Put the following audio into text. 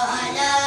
I love.